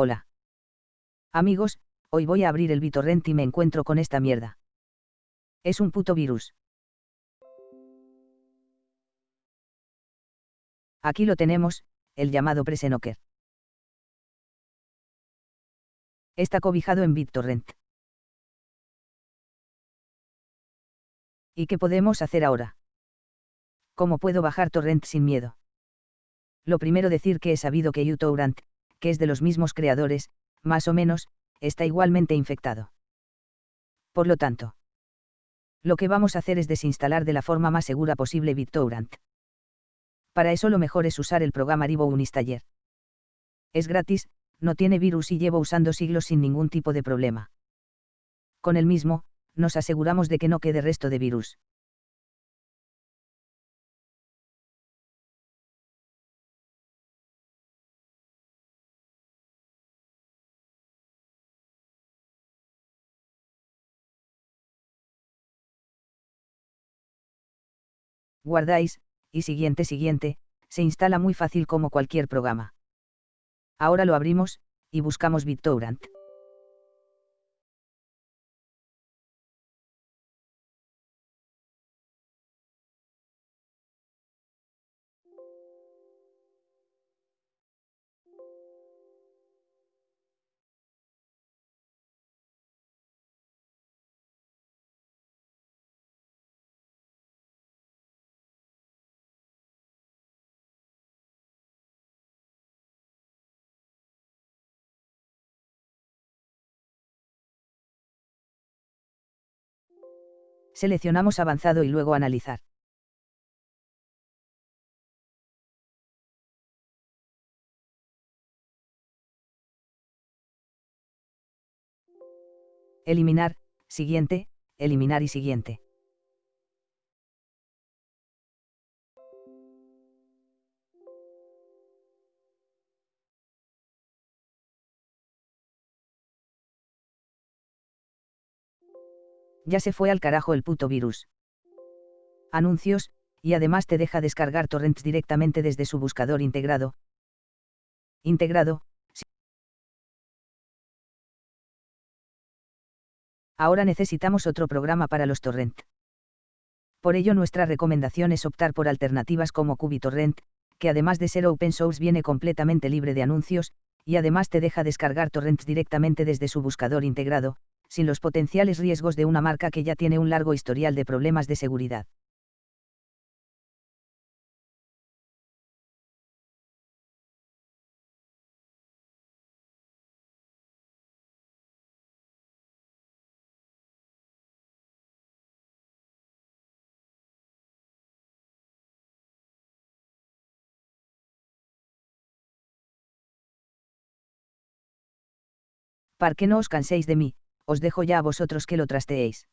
Hola. Amigos, hoy voy a abrir el BitTorrent y me encuentro con esta mierda. Es un puto virus. Aquí lo tenemos, el llamado Presenoker. Está cobijado en BitTorrent. ¿Y qué podemos hacer ahora? ¿Cómo puedo bajar torrent sin miedo? Lo primero decir que he sabido que uTorrent, que es de los mismos creadores, más o menos, está igualmente infectado. Por lo tanto, lo que vamos a hacer es desinstalar de la forma más segura posible BitTorrent. Para eso lo mejor es usar el programa Rivo Unistaller. Es gratis, no tiene virus y llevo usando siglos sin ningún tipo de problema. Con el mismo, nos aseguramos de que no quede resto de virus. Guardáis, y siguiente siguiente, se instala muy fácil como cualquier programa. Ahora lo abrimos, y buscamos BitTorrent. Seleccionamos avanzado y luego analizar. Eliminar, siguiente, eliminar y siguiente. Ya se fue al carajo el puto virus. Anuncios, y además te deja descargar torrents directamente desde su buscador integrado. Integrado. Ahora necesitamos otro programa para los torrent. Por ello nuestra recomendación es optar por alternativas como QubiTorrent, que además de ser open source viene completamente libre de anuncios, y además te deja descargar torrents directamente desde su buscador integrado, sin los potenciales riesgos de una marca que ya tiene un largo historial de problemas de seguridad. ¿Para qué no os canséis de mí? Os dejo ya a vosotros que lo trasteéis.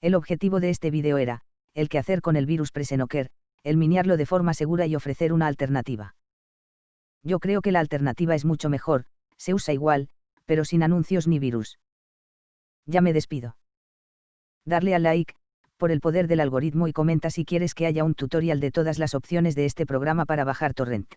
El objetivo de este vídeo era, el que hacer con el virus Presenoker, el miniarlo de forma segura y ofrecer una alternativa. Yo creo que la alternativa es mucho mejor, se usa igual, pero sin anuncios ni virus. Ya me despido. Darle al like, por el poder del algoritmo y comenta si quieres que haya un tutorial de todas las opciones de este programa para bajar torrent.